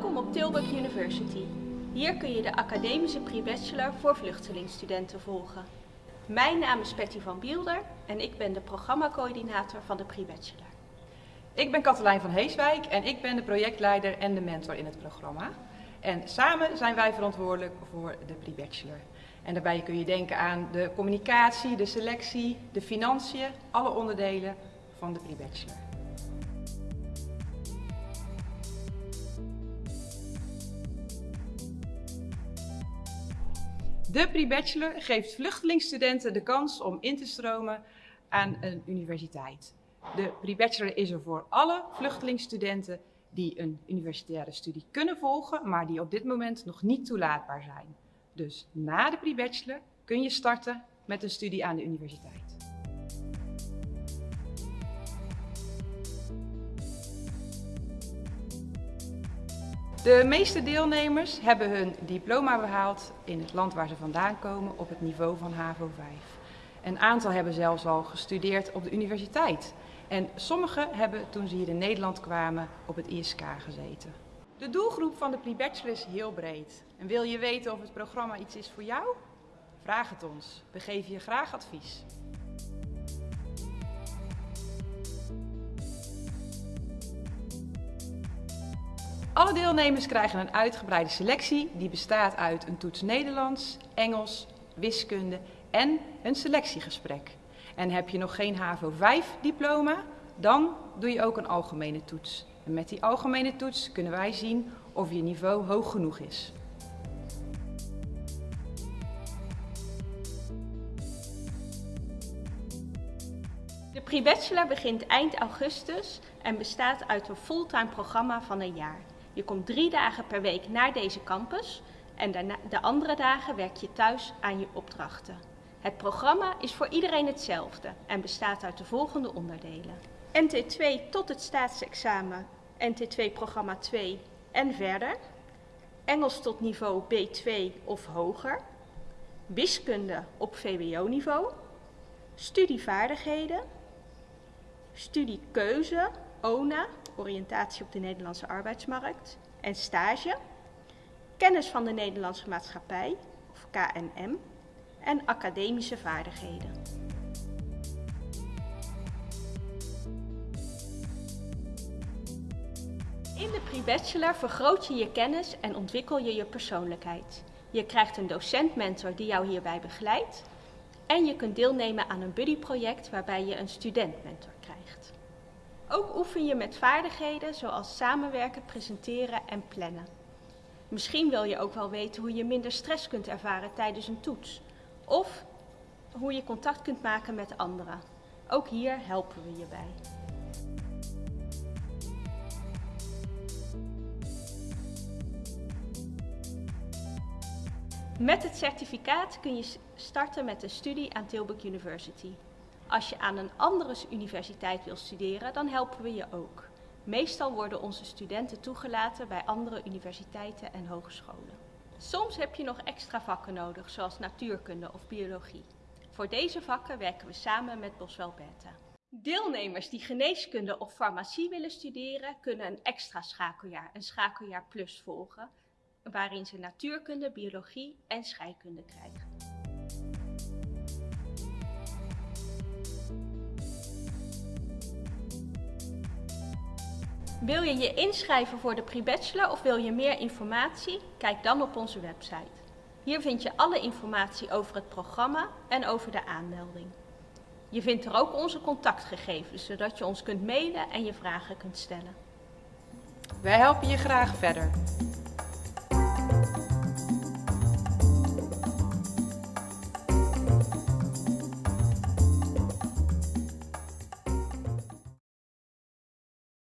op Tilburg University. Hier kun je de academische pre-bachelor voor vluchtelingstudenten volgen. Mijn naam is Betty van Bielder en ik ben de programmacoördinator van de pre-bachelor. Ik ben Katelijn van Heeswijk en ik ben de projectleider en de mentor in het programma. En samen zijn wij verantwoordelijk voor de pre-bachelor. En daarbij kun je denken aan de communicatie, de selectie, de financiën, alle onderdelen van de pre-bachelor. De pre-bachelor geeft vluchtelingstudenten de kans om in te stromen aan een universiteit. De pre-bachelor is er voor alle vluchtelingstudenten die een universitaire studie kunnen volgen, maar die op dit moment nog niet toelaatbaar zijn. Dus na de pre-bachelor kun je starten met een studie aan de universiteit. De meeste deelnemers hebben hun diploma behaald in het land waar ze vandaan komen op het niveau van HAVO 5. Een aantal hebben zelfs al gestudeerd op de universiteit. En sommigen hebben toen ze hier in Nederland kwamen op het ISK gezeten. De doelgroep van de pre-bachelor is heel breed. En wil je weten of het programma iets is voor jou? Vraag het ons. We geven je graag advies. Alle deelnemers krijgen een uitgebreide selectie die bestaat uit een toets Nederlands, Engels, wiskunde en een selectiegesprek. En heb je nog geen HAVO 5 diploma, dan doe je ook een algemene toets. En met die algemene toets kunnen wij zien of je niveau hoog genoeg is. De pre-bachelor begint eind augustus en bestaat uit een fulltime programma van een jaar. Je komt drie dagen per week naar deze campus en de andere dagen werk je thuis aan je opdrachten. Het programma is voor iedereen hetzelfde en bestaat uit de volgende onderdelen. NT2 tot het staatsexamen, NT2 programma 2 en verder. Engels tot niveau B2 of hoger. Wiskunde op VWO-niveau. Studievaardigheden. Studiekeuze, ONA, oriëntatie op de Nederlandse arbeidsmarkt. En stage. Kennis van de Nederlandse maatschappij, of KNM. En academische vaardigheden. In de pre-bachelor vergroot je je kennis en ontwikkel je je persoonlijkheid. Je krijgt een docent-mentor die jou hierbij begeleidt. En je kunt deelnemen aan een buddyproject waarbij je een student-mentor krijgt. Ook oefen je met vaardigheden zoals samenwerken, presenteren en plannen. Misschien wil je ook wel weten hoe je minder stress kunt ervaren tijdens een toets. Of hoe je contact kunt maken met anderen. Ook hier helpen we je bij. Met het certificaat kun je starten met een studie aan Tilburg University. Als je aan een andere universiteit wil studeren, dan helpen we je ook. Meestal worden onze studenten toegelaten bij andere universiteiten en hogescholen. Soms heb je nog extra vakken nodig, zoals natuurkunde of biologie. Voor deze vakken werken we samen met Boswell Beta. Deelnemers die geneeskunde of farmacie willen studeren, kunnen een extra schakeljaar, een schakeljaar plus volgen, waarin ze natuurkunde, biologie en scheikunde krijgen. Wil je je inschrijven voor de pre-bachelor of wil je meer informatie? Kijk dan op onze website. Hier vind je alle informatie over het programma en over de aanmelding. Je vindt er ook onze contactgegevens, zodat je ons kunt mailen en je vragen kunt stellen. Wij helpen je graag verder.